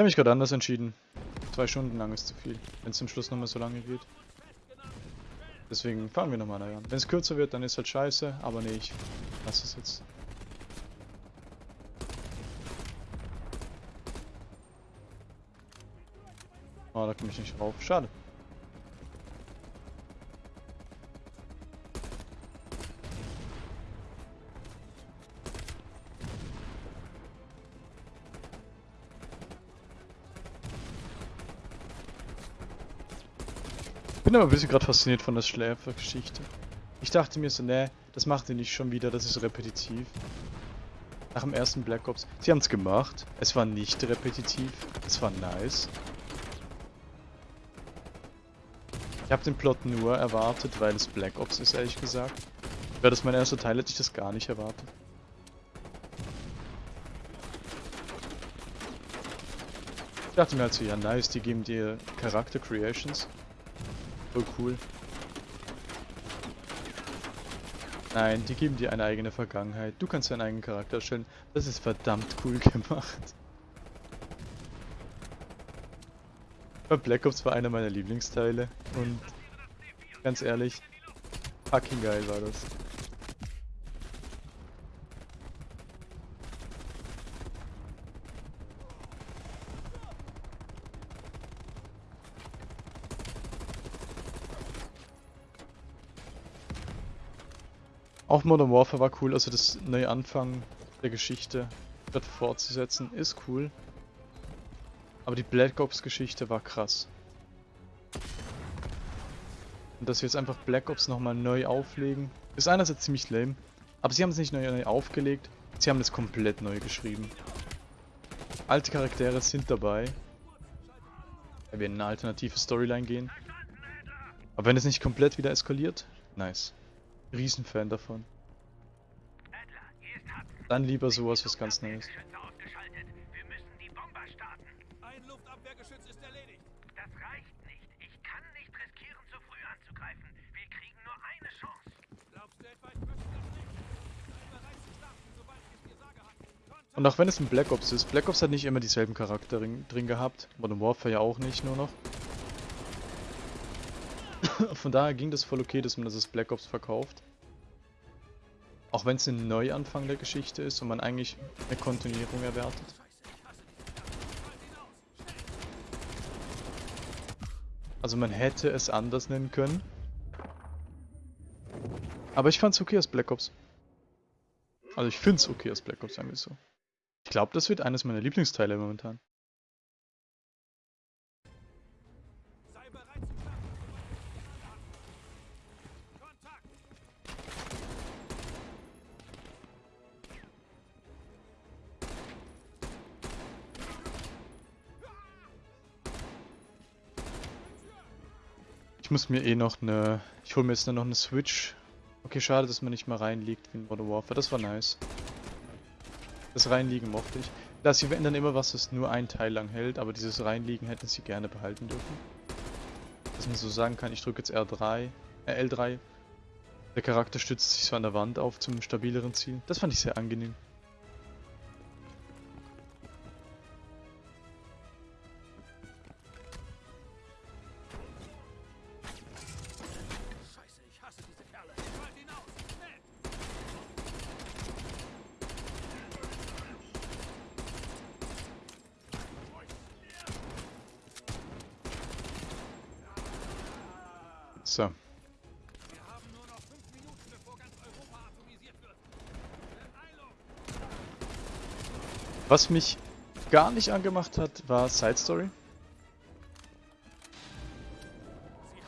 habe mich gerade anders entschieden. Zwei Stunden lang ist zu viel, wenn es zum Schluss nochmal so lange geht. Deswegen fahren wir nochmal daran. Wenn es kürzer wird, dann ist halt scheiße, aber nee, ich lasse es jetzt. Oh, da komme ich nicht rauf. Schade. Bin aber ein bisschen gerade fasziniert von der Schläfergeschichte. Ich dachte mir so, ne, das macht ihr nicht schon wieder, das ist repetitiv. Nach dem ersten Black Ops. Sie haben es gemacht. Es war nicht repetitiv. Es war nice. Ich habe den Plot nur erwartet, weil es Black Ops ist, ehrlich gesagt. Wäre das mein erster Teil, hätte ich das gar nicht erwartet. Ich dachte mir halt so, ja nice, die geben dir Charakter Creations. Voll cool. Nein, die geben dir eine eigene Vergangenheit. Du kannst deinen eigenen Charakter erstellen. Das ist verdammt cool gemacht. Bei Black Ops war einer meiner Lieblingsteile und ganz ehrlich, fucking geil war das. Auch Modern Warfare war cool, also das neue Anfang der Geschichte wird fortzusetzen, ist cool. Aber die Black Ops Geschichte war krass. Und dass wir jetzt einfach Black Ops nochmal neu auflegen, ist einerseits ziemlich lame. Aber sie haben es nicht neu, neu aufgelegt, sie haben es komplett neu geschrieben. Alte Charaktere sind dabei. Weil wir in eine alternative Storyline gehen. Aber wenn es nicht komplett wieder eskaliert, nice. Riesenfan davon. Dann lieber sowas, was ganz Neues. Und auch wenn es ein Black Ops ist, Black Ops hat nicht immer dieselben Charakter drin gehabt. Modern Warfare ja auch nicht nur noch. Von daher ging das voll okay, dass man das als Black Ops verkauft. Auch wenn es ein Neuanfang der Geschichte ist und man eigentlich eine Kontinuierung erwartet. Also man hätte es anders nennen können. Aber ich fand's okay als Black Ops. Also ich find's okay als Black Ops, sagen wir so. Ich glaube, das wird eines meiner Lieblingsteile momentan. Ich muss mir eh noch eine... Ich hole mir jetzt noch eine Switch. Okay, schade, dass man nicht mal reinliegt wie in Modern Warfare. Das war nice. Das Reinliegen mochte ich. Da sie ändern immer was, das nur ein Teil lang hält, aber dieses Reinliegen hätten sie gerne behalten dürfen. Dass man so sagen kann, ich drücke jetzt R3, äh, L3. Der Charakter stützt sich so an der Wand auf zum stabileren Ziel. Das fand ich sehr angenehm. Was mich gar nicht angemacht hat, war Side Story.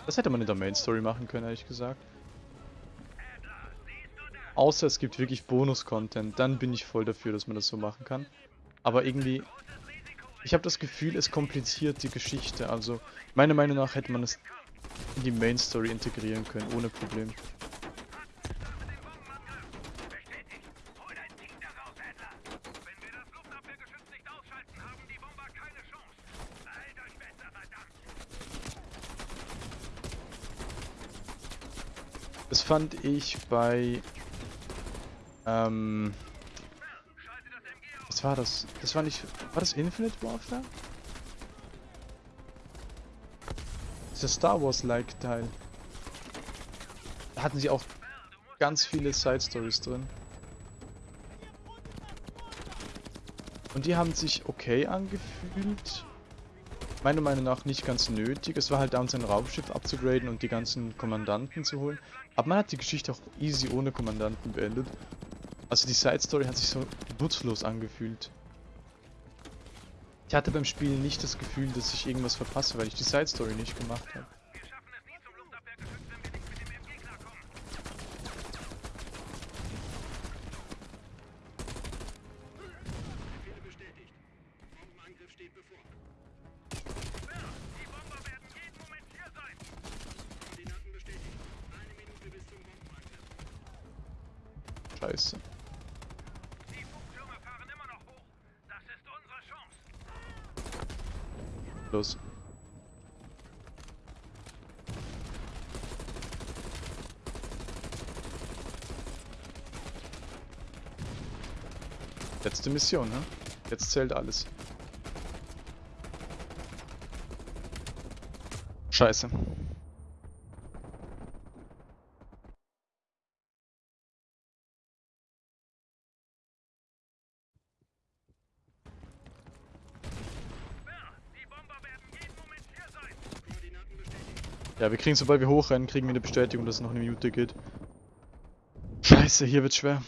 Das hätte man in der Main Story machen können, ehrlich gesagt. Außer es gibt wirklich Bonus-Content, dann bin ich voll dafür, dass man das so machen kann. Aber irgendwie, ich habe das Gefühl, es kompliziert die Geschichte. Also, meiner Meinung nach hätte man es in die Main Story integrieren können, ohne Problem. Fand ich bei... Ähm... Was war das? Das war nicht... War das Infinite Warfare? Dieser Star Wars-like Teil. Da hatten sie auch ganz viele Side-Stories drin. Und die haben sich okay angefühlt, Meiner Meinung nach nicht ganz nötig. Es war halt da, sein Raumschiff abzugraden und die ganzen Kommandanten zu holen. Aber man hat die Geschichte auch easy ohne Kommandanten beendet. Also die Side Story hat sich so nutzlos angefühlt. Ich hatte beim Spielen nicht das Gefühl, dass ich irgendwas verpasse, weil ich die Side Story nicht gemacht habe. Wir schaffen es nie zum Luftabwehrgeschütz, wenn wir nicht mit dem MG klarkommen. Befehle bestätigt. Bombenangriff steht bevor. Bär, die Bomber werden jeden Moment hier sein. Koordinaten bestätigt. Eine Minute bis zum Bombenangriff. Scheiße. Die Funktürme fahren immer noch hoch. Das ist unsere Chance. Los. Letzte Mission, ne? Jetzt zählt alles. Scheiße. Bär, die Bomber werden jeden Moment hier sein. Koordinaten bestätigt. Ja, wir kriegen, sobald wir hochrennen, kriegen wir eine Bestätigung, dass es noch eine Minute geht. Scheiße, hier wird's schwer.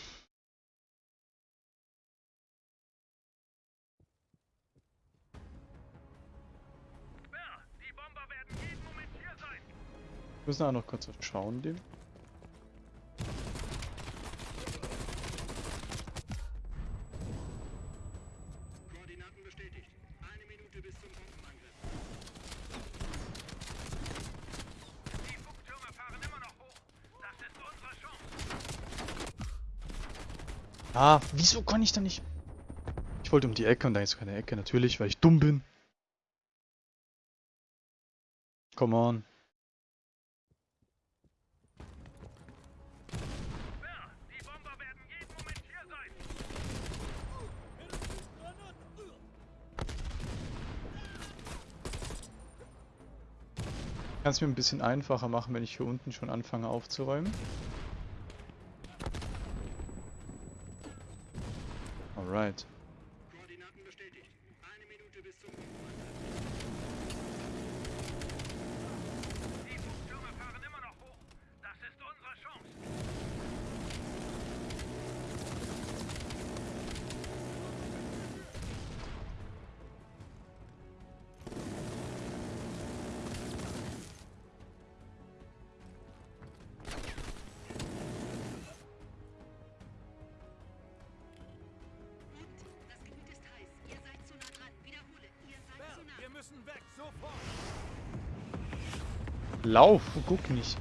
Wir müssen auch noch kurz schauen, dem. Koordinaten bestätigt. Eine Minute bis zum Bombenangriff. Die Funktürme fahren immer noch hoch. Das ist unsere Chance. Ah, wieso kann ich da nicht... Ich wollte um die Ecke und da ist keine Ecke, natürlich, weil ich dumm bin. Come on. Kann es mir ein bisschen einfacher machen, wenn ich hier unten schon anfange aufzuräumen. right. Lauf, guck nicht.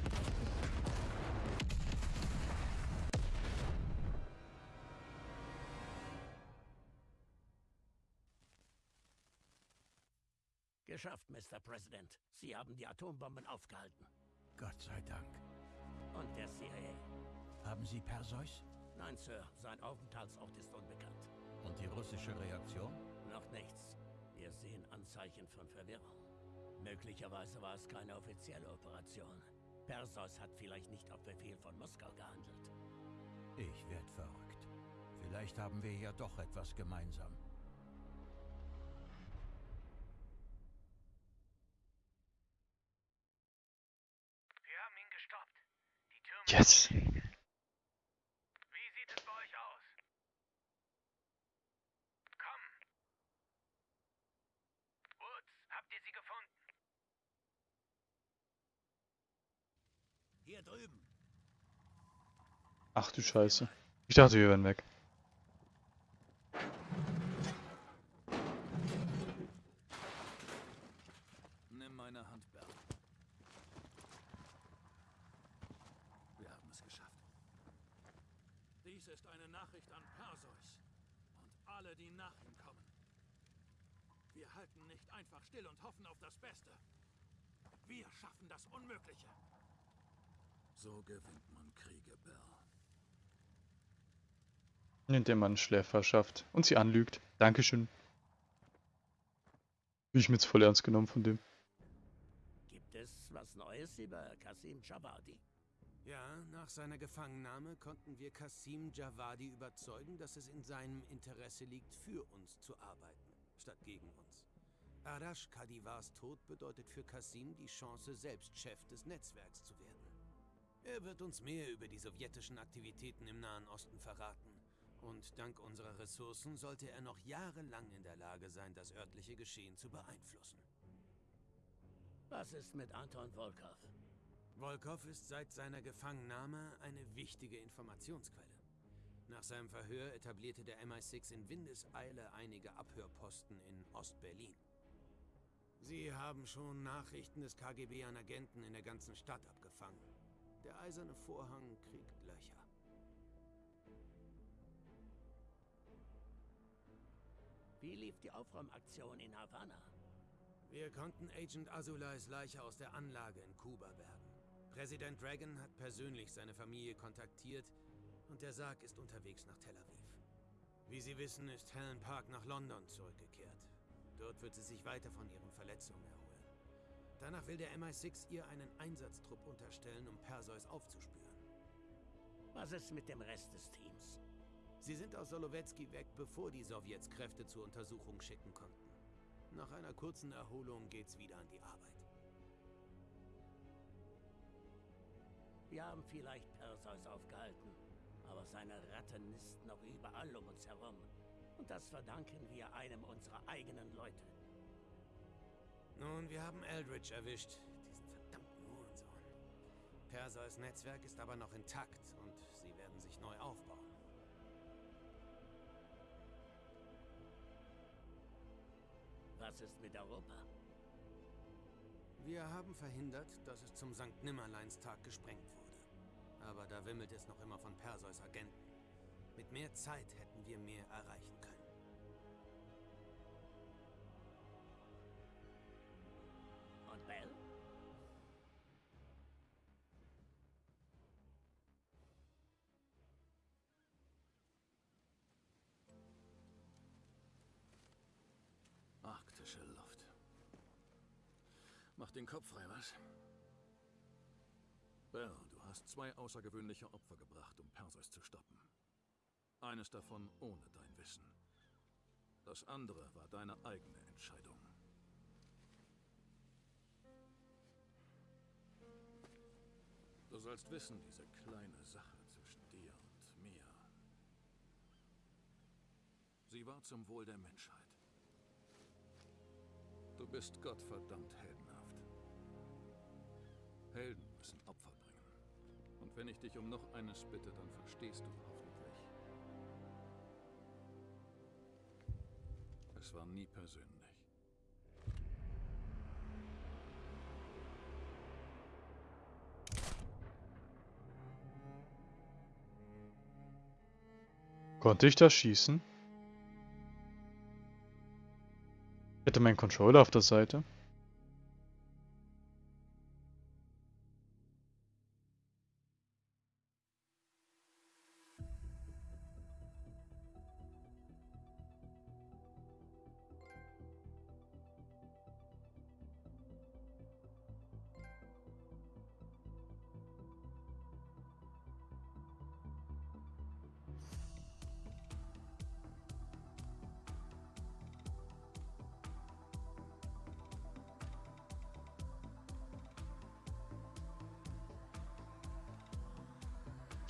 Geschafft, Mr. President. Sie haben die Atombomben aufgehalten. Gott sei Dank. Und der CIA? Haben Sie Perseus? Nein, Sir, sein Aufenthaltsort ist unbekannt. Und die russische Reaktion? Noch nichts. Wir sehen Anzeichen von Verwirrung. Möglicherweise war es keine offizielle Operation. Perseus hat vielleicht nicht auf Befehl von Moskau gehandelt. Ich werd verrückt. Vielleicht haben wir ja doch etwas gemeinsam. Wir haben ihn gestoppt. Die Türme Yes. Wie sieht es bei euch aus? Komm. Woods, habt ihr sie gefunden? Hier drüben. Ach du Scheiße. Ich dachte, wir wären weg. Nimm meine Hand, Bär. Wir haben es geschafft. Dies ist eine Nachricht an Perseus und alle, die nach ihm kommen. Wir halten nicht einfach still und hoffen auf das Beste. Wir schaffen das Unmögliche. So gewinnt man Kriege, Bär. Indem man Schläfer schafft und sie anlügt. Dankeschön. Bin ich mir jetzt voll ernst genommen von dem. Gibt es was Neues über Kasim Javadi? Ja, nach seiner Gefangennahme konnten wir Kasim Javadi überzeugen, dass es in seinem Interesse liegt, für uns zu arbeiten, statt gegen uns. Arash Kadivars Tod bedeutet für Kasim die Chance, selbst Chef des Netzwerks zu werden. Er wird uns mehr über die sowjetischen Aktivitäten im Nahen Osten verraten. Und dank unserer Ressourcen sollte er noch jahrelang in der Lage sein, das örtliche Geschehen zu beeinflussen. Was ist mit Anton Volkov? Volkov ist seit seiner Gefangennahme eine wichtige Informationsquelle. Nach seinem Verhör etablierte der MI6 in Windeseile einige Abhörposten in Ostberlin. Sie haben schon Nachrichten des KGB an Agenten in der ganzen Stadt abgefangen. Der eiserne Vorhang kriegt Löcher. Wie lief die Aufräumaktion in Havanna? Wir konnten Agent Azulais Leiche aus der Anlage in Kuba bergen. Präsident Dragon hat persönlich seine Familie kontaktiert und der Sarg ist unterwegs nach Tel Aviv. Wie Sie wissen, ist Helen Park nach London zurückgekehrt. Dort wird sie sich weiter von ihren Verletzungen erholen. Danach will der MI6 ihr einen Einsatztrupp unterstellen, um Perseus aufzuspüren. Was ist mit dem Rest des Teams? Sie sind aus Solowetski weg, bevor die Sowjets Kräfte zur Untersuchung schicken konnten. Nach einer kurzen Erholung geht's wieder an die Arbeit. Wir haben vielleicht Perseus aufgehalten, aber seine Ratten nisten noch überall um uns herum. Und das verdanken wir einem unserer eigenen Leute. Nun, wir haben Eldridge erwischt. Diesen verdammten Hurensohn. Perseus Netzwerk ist aber noch intakt und sie werden sich neu aufbauen. Was ist mit Europa? Wir haben verhindert, dass es zum St. Nimmerleinstag gesprengt wurde. Aber da wimmelt es noch immer von Perseus Agenten. Mit mehr Zeit hätten wir mehr erreichen können. Arktische Luft. Mach den Kopf frei, was? Bell, du hast zwei außergewöhnliche Opfer gebracht, um Perseus zu stoppen. Eines davon ohne dein Wissen. Das andere war deine eigene Entscheidung. Du sollst wissen, diese kleine Sache zwischen dir und mir. Sie war zum Wohl der Menschheit. Du bist gottverdammt heldenhaft. Helden müssen Opfer bringen. Und wenn ich dich um noch eines bitte, dann verstehst du hoffentlich. Es war nie persönlich. Konnte ich das schießen? Hätte meinen Controller auf der Seite.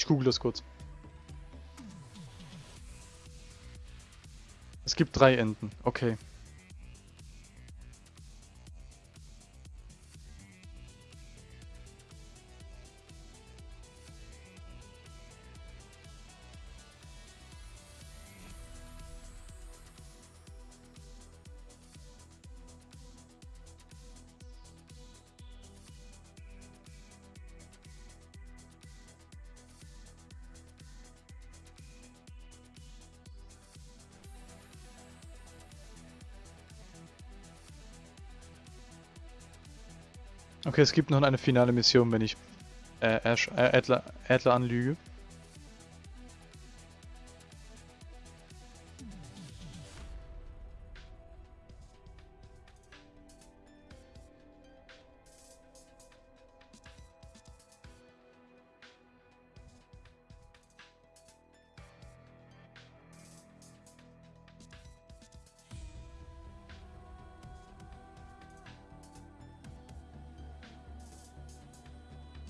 Ich google das kurz. Es gibt drei Enden. Okay. Okay, es gibt noch eine finale Mission, wenn ich äh, Ash, äh, Adler, Adler anlüge.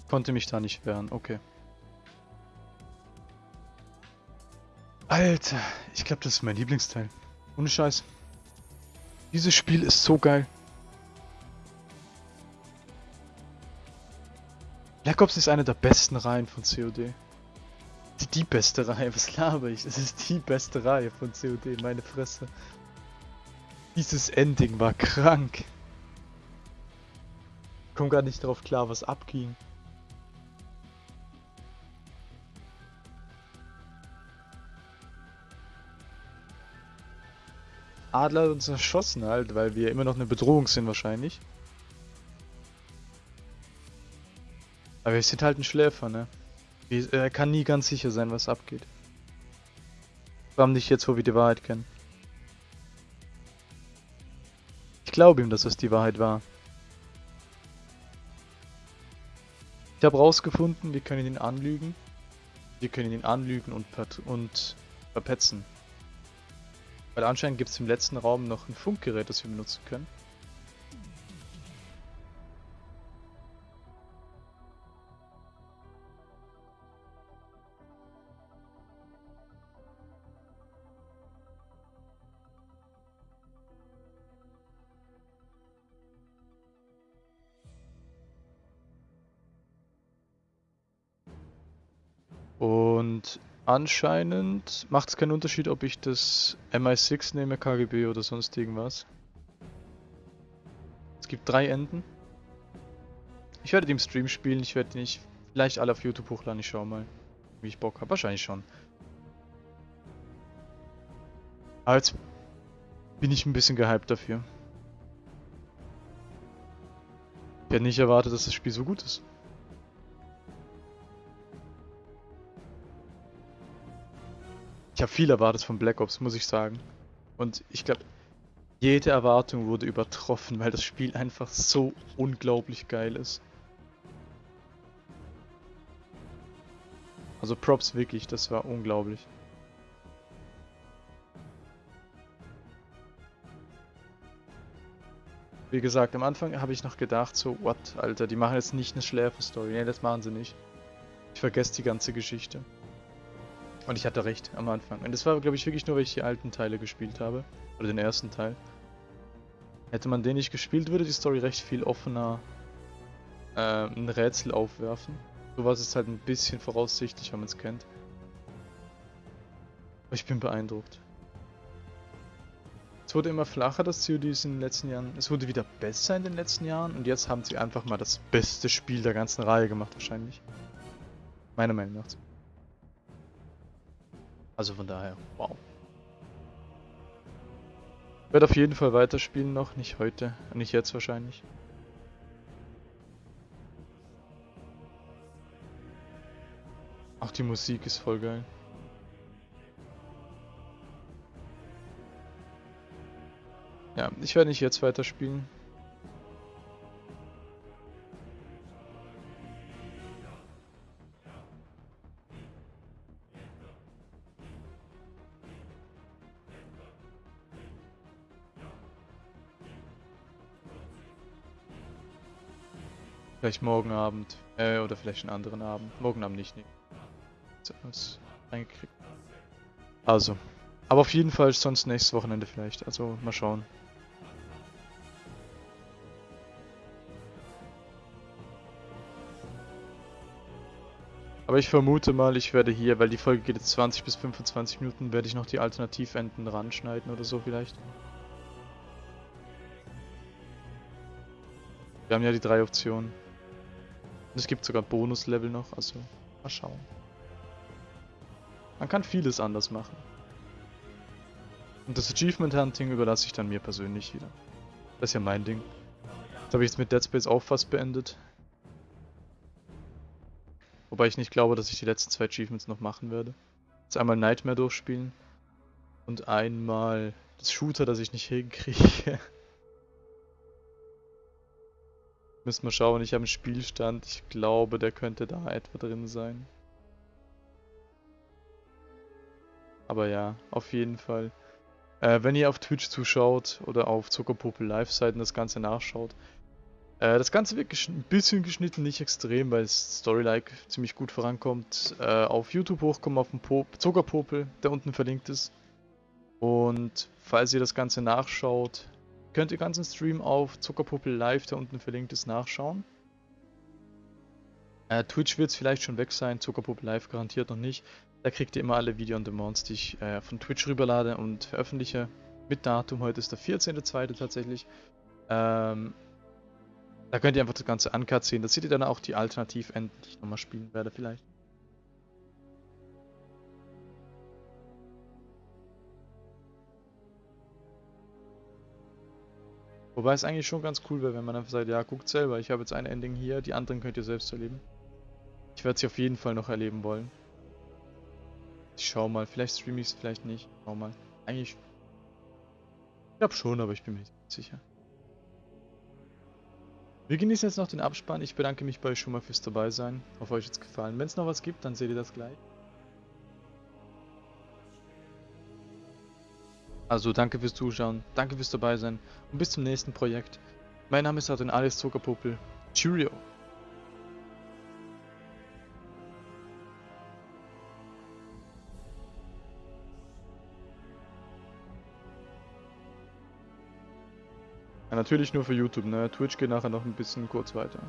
Konnte mich da nicht wehren, okay. Alter, ich glaube, das ist mein Lieblingsteil. Ohne Scheiß. Dieses Spiel ist so geil. Black Ops ist eine der besten Reihen von COD. Die, die beste Reihe, was laber ich? Es ist die beste Reihe von COD, meine Fresse. Dieses Ending war krank. Ich komm gar nicht darauf klar, was abging. Adler hat uns erschossen halt, weil wir immer noch eine Bedrohung sind wahrscheinlich. Aber wir sind halt ein Schläfer, ne? Er kann nie ganz sicher sein, was abgeht. Vor allem nicht jetzt, wo wir die Wahrheit kennen. Ich glaube ihm, dass das die Wahrheit war. Ich habe rausgefunden, wir können ihn anlügen. Wir können ihn anlügen und, und verpetzen. Weil anscheinend gibt es im letzten Raum noch ein Funkgerät, das wir benutzen können. Und anscheinend macht es keinen Unterschied, ob ich das MI6 nehme, KGB oder sonst irgendwas. Es gibt drei Enden. Ich werde die im Stream spielen, ich werde die nicht vielleicht alle auf YouTube hochladen, ich schau mal, wie ich Bock habe. Wahrscheinlich schon. Aber jetzt bin ich ein bisschen gehypt dafür. Ich hätte nicht erwartet, dass das Spiel so gut ist. Ich habe viel erwartet von Black Ops, muss ich sagen. Und ich glaube, jede Erwartung wurde übertroffen, weil das Spiel einfach so unglaublich geil ist. Also Props wirklich, das war unglaublich. Wie gesagt, am Anfang habe ich noch gedacht, so, what, Alter, die machen jetzt nicht eine Schläfer-Story. Nee, das machen sie nicht. Ich vergesse die ganze Geschichte. Und ich hatte recht am Anfang. Und das war, glaube ich, wirklich nur, weil ich die alten Teile gespielt habe. Oder den ersten Teil. Hätte man den nicht gespielt, würde die Story recht viel offener äh, ein Rätsel aufwerfen. Sowas ist halt ein bisschen voraussichtlich, wenn man es kennt. Aber ich bin beeindruckt. Es wurde immer flacher, das COD in den letzten Jahren. Es wurde wieder besser in den letzten Jahren. Und jetzt haben sie einfach mal das beste Spiel der ganzen Reihe gemacht, wahrscheinlich. Meiner Meinung nach. Also von daher, wow. Ich werde auf jeden Fall weiterspielen noch, nicht heute, nicht jetzt wahrscheinlich. Auch die Musik ist voll geil. Ja, ich werde nicht jetzt weiterspielen. Vielleicht morgen Abend. Äh, oder vielleicht einen anderen Abend. Morgen Abend nicht. Nee. Alles reingekriegt. Also. Aber auf jeden Fall sonst nächstes Wochenende vielleicht. Also mal schauen. Aber ich vermute mal, ich werde hier, weil die Folge geht jetzt 20 bis 25 Minuten, werde ich noch die Alternativenden ranschneiden oder so vielleicht. Wir haben ja die drei Optionen. Und es gibt sogar Bonuslevel noch, also mal schauen. Man kann vieles anders machen. Und das Achievement Hunting überlasse ich dann mir persönlich wieder. Das ist ja mein Ding. Das habe ich jetzt mit Dead Space auch fast beendet. Wobei ich nicht glaube, dass ich die letzten zwei Achievements noch machen werde. Jetzt einmal Nightmare durchspielen. Und einmal das Shooter, das ich nicht hinkriege. Müssen wir schauen, ich habe einen Spielstand. Ich glaube, der könnte da etwa drin sein. Aber ja, auf jeden Fall. Äh, wenn ihr auf Twitch zuschaut oder auf Zuckerpuppe Live-Seiten das Ganze nachschaut, Äh, das Ganze wird ein bisschen geschnitten, nicht extrem, weil es Storylike ziemlich gut vorankommt. Äh, auf YouTube hochkommen, auf dem Pop Zuckerpopel, der unten verlinkt ist. Und falls ihr das Ganze nachschaut, könnt ihr ganzen Stream auf Zuckerpopel Live, der unten verlinkt ist, nachschauen. Äh, Twitch wird es vielleicht schon weg sein, Zuckerpopel Live garantiert noch nicht. Da kriegt ihr immer alle Video-on-Demands, die ich äh, von Twitch rüberlade und veröffentliche. Mit Datum, heute ist der 14.02. tatsächlich. Ähm, da könnt ihr einfach das ganze Uncut sehen. Da seht ihr dann auch die Alternativenden, die ich nochmal spielen werde vielleicht. Wobei es eigentlich schon ganz cool wäre, wenn man einfach sagt, ja, guckt selber, ich habe jetzt ein Ending hier, die anderen könnt ihr selbst erleben. Ich werde sie auf jeden Fall noch erleben wollen. Ich schau mal, vielleicht streame ich es, vielleicht nicht. Schau mal. Eigentlich. Ich glaube schon, aber ich bin mir nicht sicher. Wir genießen jetzt noch den Abspann. Ich bedanke mich bei euch schon mal fürs dabei sein. Hoffe euch jetzt gefallen. Wenn es noch was gibt, dann seht ihr das gleich. Also danke fürs Zuschauen, danke fürs dabei sein und bis zum nächsten Projekt. Mein Name ist Adrian Alice Zuckerpuppel. Cheerio! Ja, natürlich nur für YouTube, ne? Twitch geht nachher noch ein bisschen kurz weiter.